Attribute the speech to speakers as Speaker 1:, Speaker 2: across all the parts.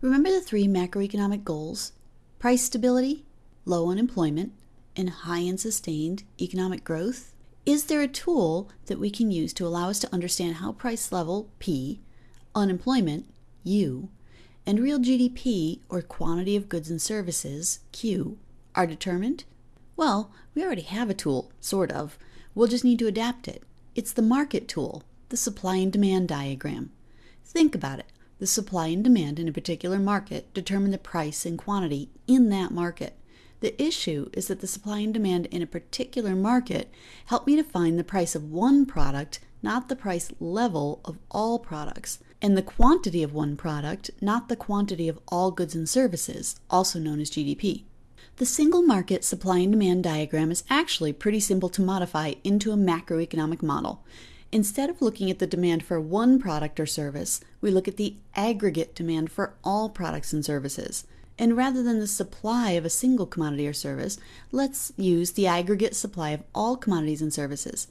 Speaker 1: Remember the three macroeconomic goals price stability, low unemployment, and high and sustained economic growth? Is there a tool that we can use to allow us to understand how price level, P, unemployment, U, and real GDP, or quantity of goods and services, Q, are determined? Well, we already have a tool, sort of. We'll just need to adapt it. It's the market tool, the supply and demand diagram. Think about it. The supply and demand in a particular market determine the price and quantity in that market. The issue is that the supply and demand in a particular market help me to find the price of one product, not the price level of all products, and the quantity of one product, not the quantity of all goods and services, also known as GDP. The single market supply and demand diagram is actually pretty simple to modify into a macroeconomic model. Instead of looking at the demand for one product or service, we look at the aggregate demand for all products and services. And rather than the supply of a single commodity or service, let's use the aggregate supply of all commodities and services.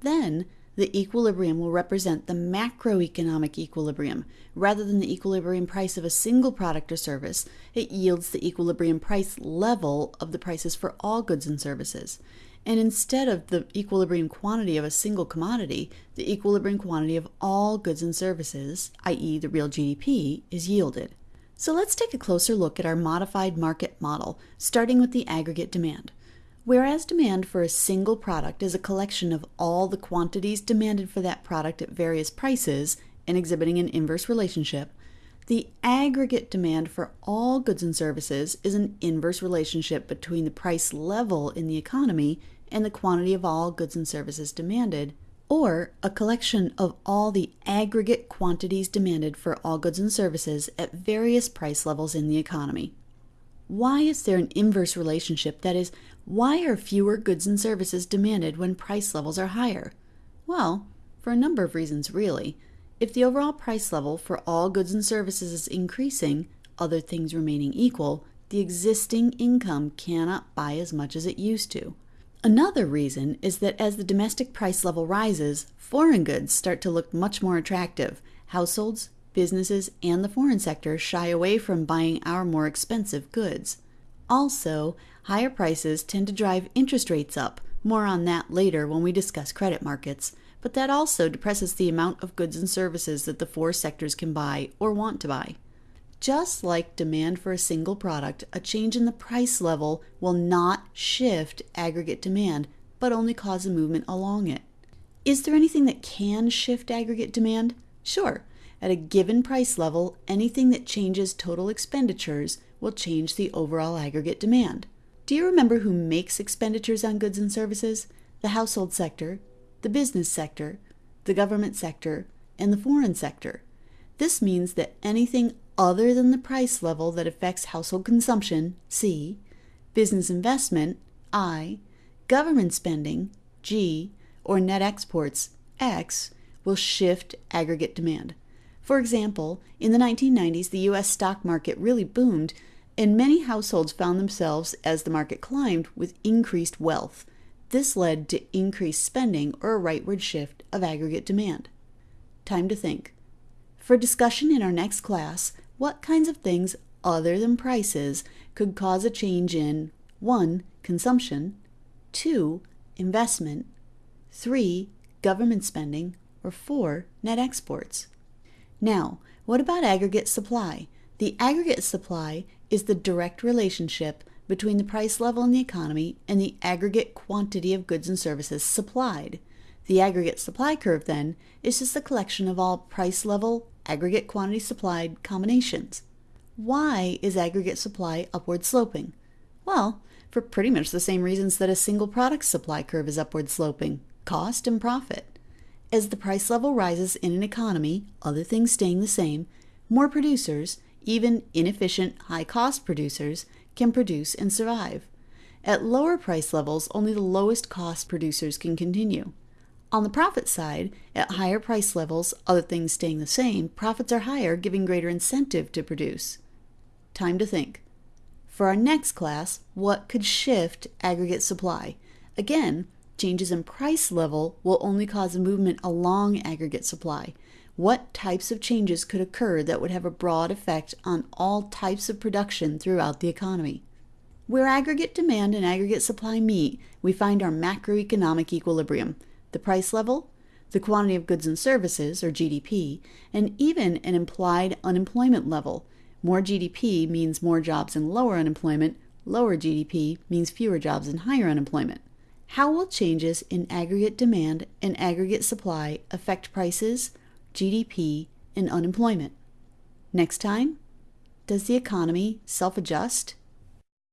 Speaker 1: Then, the equilibrium will represent the macroeconomic equilibrium. Rather than the equilibrium price of a single product or service, it yields the equilibrium price level of the prices for all goods and services. And instead of the equilibrium quantity of a single commodity, the equilibrium quantity of all goods and services, i.e., the real GDP, is yielded. So let's take a closer look at our modified market model, starting with the aggregate demand. Whereas demand for a single product is a collection of all the quantities demanded for that product at various prices and exhibiting an inverse relationship, the aggregate demand for all goods and services is an inverse relationship between the price level in the economy and the quantity of all goods and services demanded, or a collection of all the aggregate quantities demanded for all goods and services at various price levels in the economy. Why is there an inverse relationship? That is, why are fewer goods and services demanded when price levels are higher? Well, for a number of reasons, really. If the overall price level for all goods and services is increasing, other things remaining equal, the existing income cannot buy as much as it used to. Another reason is that as the domestic price level rises, foreign goods start to look much more attractive. Households, businesses, and the foreign sector shy away from buying our more expensive goods. Also, higher prices tend to drive interest rates up. More on that later when we discuss credit markets but that also depresses the amount of goods and services that the four sectors can buy or want to buy. Just like demand for a single product, a change in the price level will not shift aggregate demand, but only cause a movement along it. Is there anything that can shift aggregate demand? Sure. At a given price level, anything that changes total expenditures will change the overall aggregate demand. Do you remember who makes expenditures on goods and services? The household sector, the business sector, the government sector, and the foreign sector. This means that anything other than the price level that affects household consumption, C, business investment, I, government spending, G, or net exports, X, will shift aggregate demand. For example, in the 1990s, the US stock market really boomed, and many households found themselves, as the market climbed, with increased wealth. This led to increased spending or a rightward shift of aggregate demand. Time to think. For discussion in our next class, what kinds of things other than prices could cause a change in 1. Consumption, 2. Investment, 3. Government spending, or 4. Net exports. Now, what about aggregate supply? The aggregate supply is the direct relationship between the price level in the economy and the aggregate quantity of goods and services supplied. The aggregate supply curve, then, is just a collection of all price level, aggregate quantity supplied combinations. Why is aggregate supply upward sloping? Well, for pretty much the same reasons that a single product supply curve is upward sloping cost and profit. As the price level rises in an economy, other things staying the same, more producers, even inefficient, high cost producers, can produce and survive. At lower price levels, only the lowest cost producers can continue. On the profit side, at higher price levels, other things staying the same, profits are higher, giving greater incentive to produce. Time to think. For our next class, what could shift aggregate supply? Again, changes in price level will only cause a movement along aggregate supply. What types of changes could occur that would have a broad effect on all types of production throughout the economy. Where aggregate demand and aggregate supply meet, we find our macroeconomic equilibrium, the price level, the quantity of goods and services, or GDP, and even an implied unemployment level. More GDP means more jobs and lower unemployment, lower GDP means fewer jobs and higher unemployment. How will changes in aggregate demand and aggregate supply affect prices, GDP, and unemployment? Next time, does the economy self adjust?